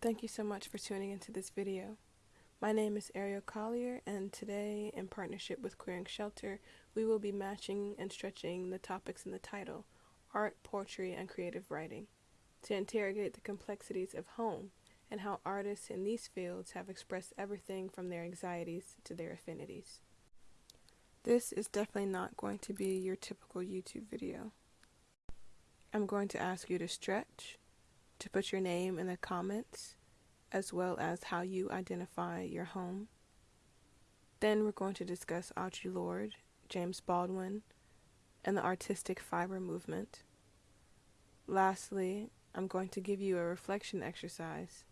Thank you so much for tuning into this video. My name is Ariel Collier and today, in partnership with Queering Shelter, we will be matching and stretching the topics in the title, Art, Poetry, and Creative Writing, to interrogate the complexities of home and how artists in these fields have expressed everything from their anxieties to their affinities. This is definitely not going to be your typical YouTube video. I'm going to ask you to stretch, to put your name in the comments, as well as how you identify your home. Then we're going to discuss Audre Lorde, James Baldwin, and the artistic fiber movement. Lastly, I'm going to give you a reflection exercise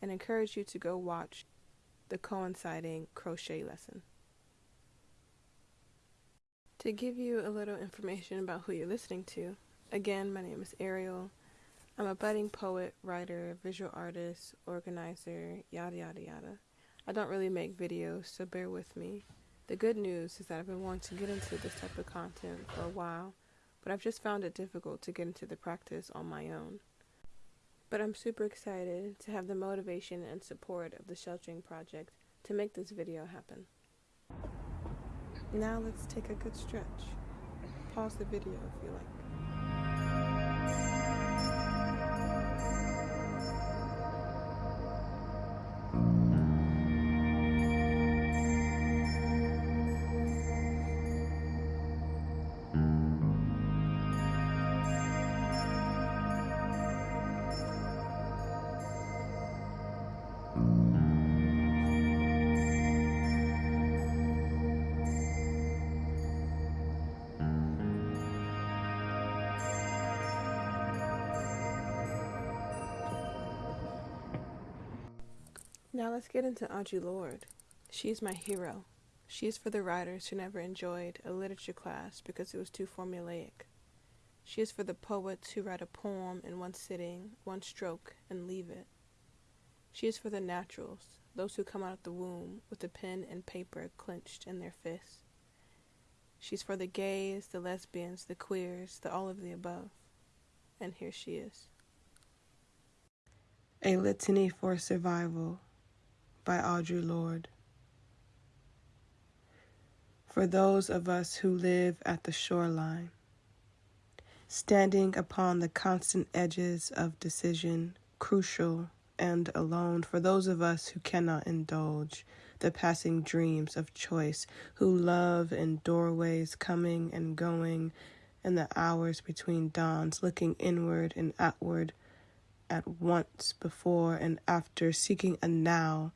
and encourage you to go watch the coinciding crochet lesson. To give you a little information about who you're listening to, again, my name is Ariel. I'm a budding poet, writer, visual artist, organizer, yada yada yada. I don't really make videos, so bear with me. The good news is that I've been wanting to get into this type of content for a while, but I've just found it difficult to get into the practice on my own. But I'm super excited to have the motivation and support of the Sheltering Project to make this video happen. Now let's take a good stretch. Pause the video if you like. Now let's get into Audre Lorde. She's my hero. She's for the writers who never enjoyed a literature class because it was too formulaic. She is for the poets who write a poem in one sitting, one stroke, and leave it. She is for the naturals, those who come out of the womb with the pen and paper clenched in their fists. She's for the gays, the lesbians, the queers, the all of the above. And here she is. A Litany for Survival by Audre Lorde. For those of us who live at the shoreline, standing upon the constant edges of decision, crucial and alone, for those of us who cannot indulge the passing dreams of choice, who love in doorways coming and going, and the hours between dawns, looking inward and outward at once before and after, seeking a now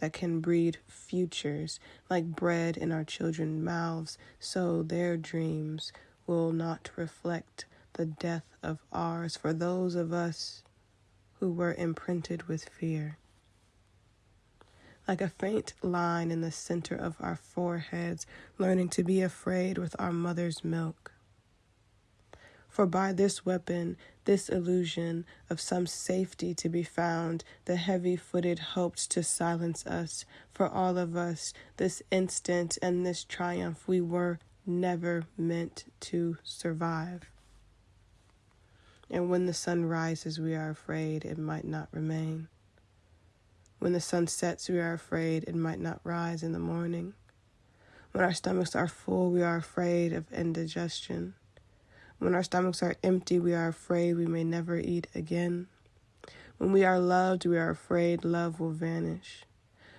that can breed futures like bread in our children's mouths, so their dreams will not reflect the death of ours for those of us who were imprinted with fear. Like a faint line in the center of our foreheads, learning to be afraid with our mother's milk. For by this weapon, this illusion of some safety to be found, the heavy footed hoped to silence us. For all of us, this instant and this triumph, we were never meant to survive. And when the sun rises, we are afraid it might not remain. When the sun sets, we are afraid it might not rise in the morning. When our stomachs are full, we are afraid of indigestion. When our stomachs are empty, we are afraid we may never eat again. When we are loved, we are afraid love will vanish.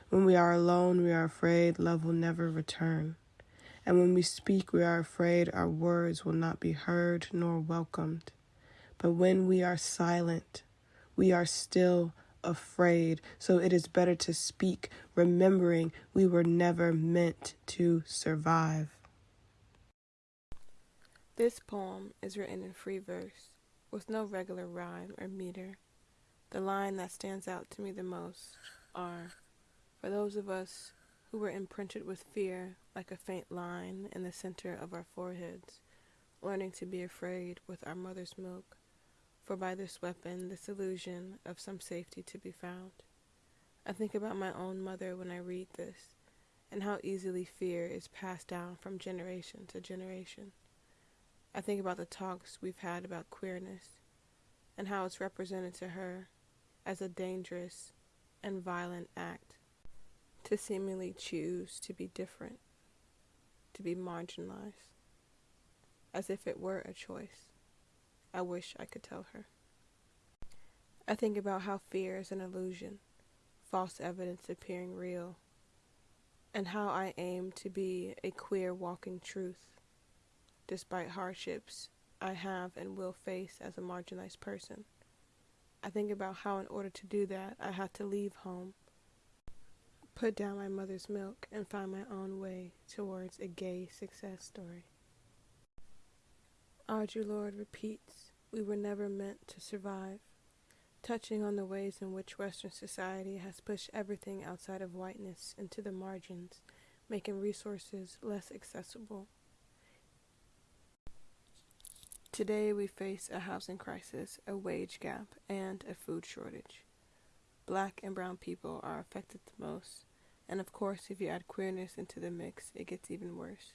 When we are alone, we are afraid love will never return. And when we speak, we are afraid our words will not be heard nor welcomed. But when we are silent, we are still afraid. So it is better to speak, remembering we were never meant to survive. This poem is written in free verse, with no regular rhyme or meter. The line that stands out to me the most are, for those of us who were imprinted with fear like a faint line in the center of our foreheads, learning to be afraid with our mother's milk, for by this weapon, this illusion of some safety to be found. I think about my own mother when I read this, and how easily fear is passed down from generation to generation. I think about the talks we've had about queerness and how it's represented to her as a dangerous and violent act to seemingly choose to be different, to be marginalized, as if it were a choice. I wish I could tell her. I think about how fear is an illusion, false evidence appearing real, and how I aim to be a queer walking truth, despite hardships I have and will face as a marginalized person. I think about how, in order to do that, I had to leave home, put down my mother's milk, and find my own way towards a gay success story. Audre Lorde repeats, We were never meant to survive, touching on the ways in which Western society has pushed everything outside of whiteness into the margins, making resources less accessible. Today we face a housing crisis, a wage gap, and a food shortage. Black and brown people are affected the most, and of course, if you add queerness into the mix, it gets even worse.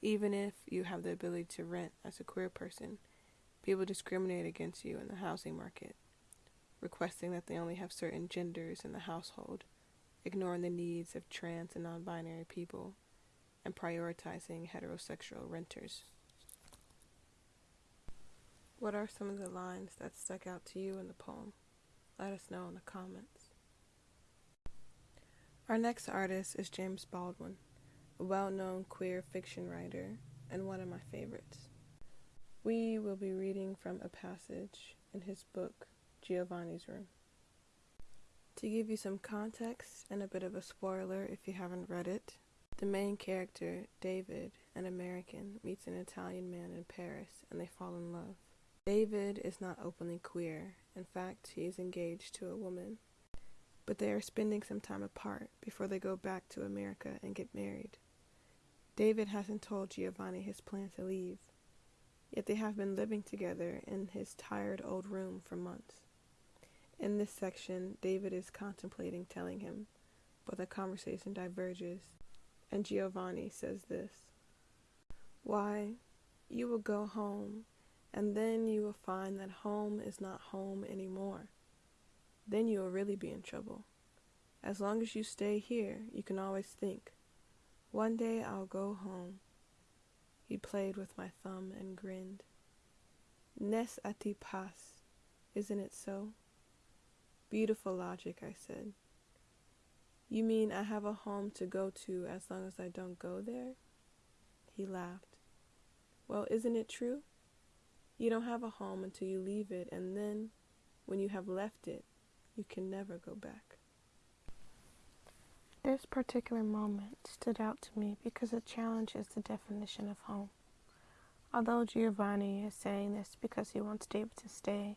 Even if you have the ability to rent as a queer person, people discriminate against you in the housing market, requesting that they only have certain genders in the household, ignoring the needs of trans and non binary people, and prioritizing heterosexual renters. What are some of the lines that stuck out to you in the poem? Let us know in the comments. Our next artist is James Baldwin a well known queer fiction writer and one of my favorites. We will be reading from a passage in his book, Giovanni's Room. To give you some context and a bit of a spoiler if you haven't read it, the main character, David, an American, meets an Italian man in Paris and they fall in love. David is not openly queer, in fact, he is engaged to a woman, but they are spending some time apart before they go back to America and get married. David hasn't told Giovanni his plan to leave, yet they have been living together in his tired old room for months. In this section, David is contemplating telling him, but the conversation diverges, and Giovanni says this Why, you will go home, and then you will find that home is not home anymore. Then you will really be in trouble. As long as you stay here, you can always think, one day I'll go home. He played with my thumb and grinned. Nes a ti pas, isn't it so? Beautiful logic, I said. You mean I have a home to go to as long as I don't go there? He laughed. Well, isn't it true? You don't have a home until you leave it, and then, when you have left it, you can never go back. This particular moment stood out to me because it challenges the definition of home. Although Giovanni is saying this because he wants David to stay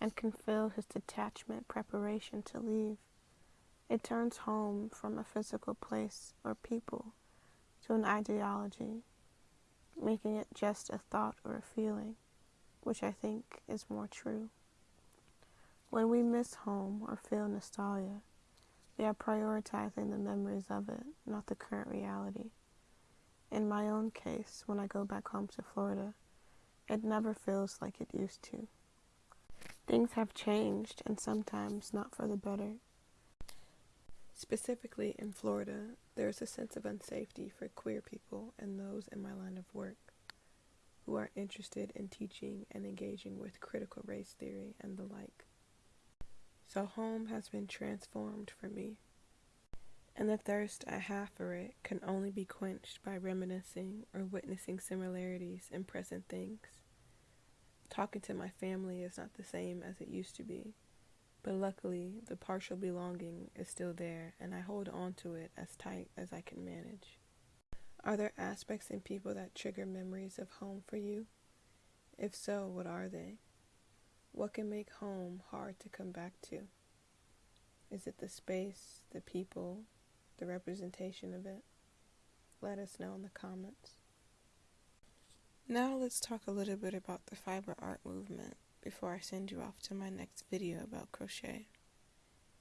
and can feel his detachment preparation to leave, it turns home from a physical place or people to an ideology, making it just a thought or a feeling, which I think is more true. When we miss home or feel nostalgia, we are prioritizing the memories of it, not the current reality. In my own case, when I go back home to Florida, it never feels like it used to. Things have changed, and sometimes not for the better. Specifically in Florida, there is a sense of unsafety for queer people and those in my line of work who are interested in teaching and engaging with critical race theory and the like. So home has been transformed for me. And the thirst I have for it can only be quenched by reminiscing or witnessing similarities in present things. Talking to my family is not the same as it used to be, but luckily the partial belonging is still there and I hold on to it as tight as I can manage. Are there aspects in people that trigger memories of home for you? If so, what are they? What can make home hard to come back to? Is it the space, the people, the representation of it? Let us know in the comments. Now let's talk a little bit about the fiber art movement before I send you off to my next video about crochet.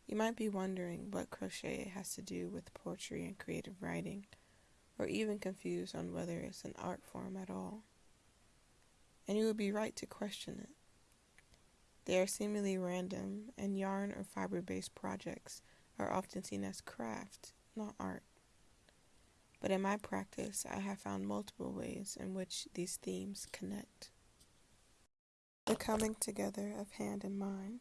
You might be wondering what crochet has to do with poetry and creative writing, or even confused on whether it's an art form at all. And you would be right to question it. They are seemingly random, and yarn or fiber based projects are often seen as craft, not art. But in my practice, I have found multiple ways in which these themes connect. The coming together of hand and mind,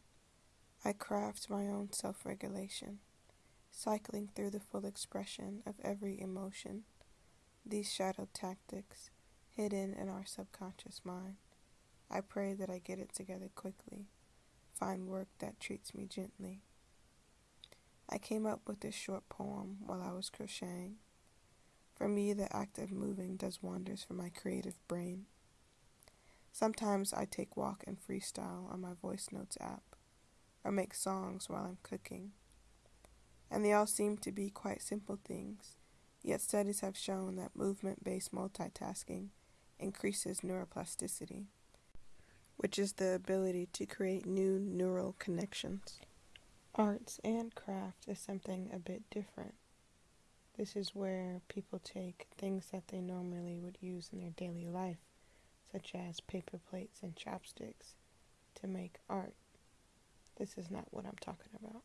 I craft my own self regulation, cycling through the full expression of every emotion, these shadow tactics hidden in our subconscious mind. I pray that I get it together quickly, find work that treats me gently. I came up with this short poem while I was crocheting. For me, the act of moving does wonders for my creative brain. Sometimes I take walk and freestyle on my voice notes app, or make songs while I'm cooking. And they all seem to be quite simple things, yet studies have shown that movement based multitasking increases neuroplasticity which is the ability to create new neural connections. Arts and craft is something a bit different. This is where people take things that they normally would use in their daily life, such as paper plates and chopsticks, to make art. This is not what I'm talking about.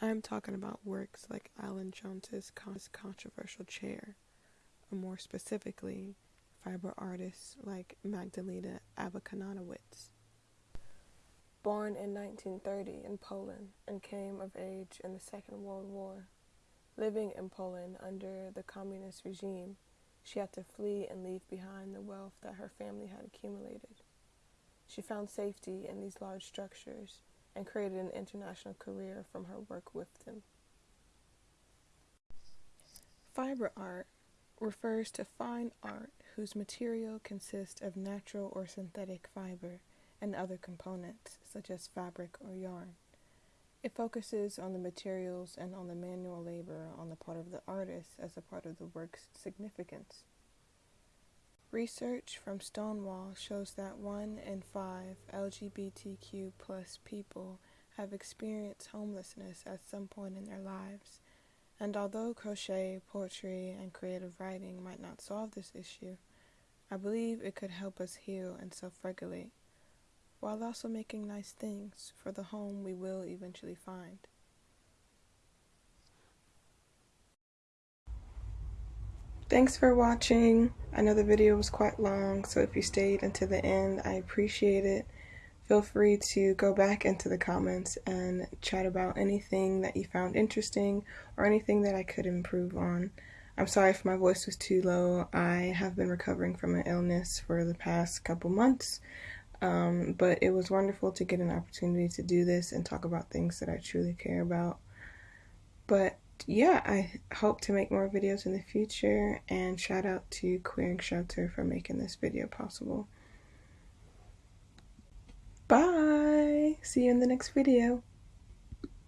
I'm talking about works like Allen Jones's controversial chair, or more specifically, fiber artists like Magdalena Abakanowicz. Born in 1930 in Poland and came of age in the Second World War, living in Poland under the communist regime, she had to flee and leave behind the wealth that her family had accumulated. She found safety in these large structures and created an international career from her work with them. Fiber art refers to fine art whose material consists of natural or synthetic fiber and other components, such as fabric or yarn. It focuses on the materials and on the manual labor on the part of the artist as a part of the work's significance. Research from Stonewall shows that one in five LGBTQ plus people have experienced homelessness at some point in their lives. And although crochet, poetry, and creative writing might not solve this issue, I believe it could help us heal and self regulate, while also making nice things for the home we will eventually find. Thanks for watching. I know the video was quite long, so if you stayed until the end, I appreciate it. Feel free to go back into the comments and chat about anything that you found interesting or anything that I could improve on. I'm sorry if my voice was too low. I have been recovering from an illness for the past couple months, um, but it was wonderful to get an opportunity to do this and talk about things that I truly care about. But yeah, I hope to make more videos in the future, and shout out to Queering Shelter for making this video possible. Bye! See you in the next video.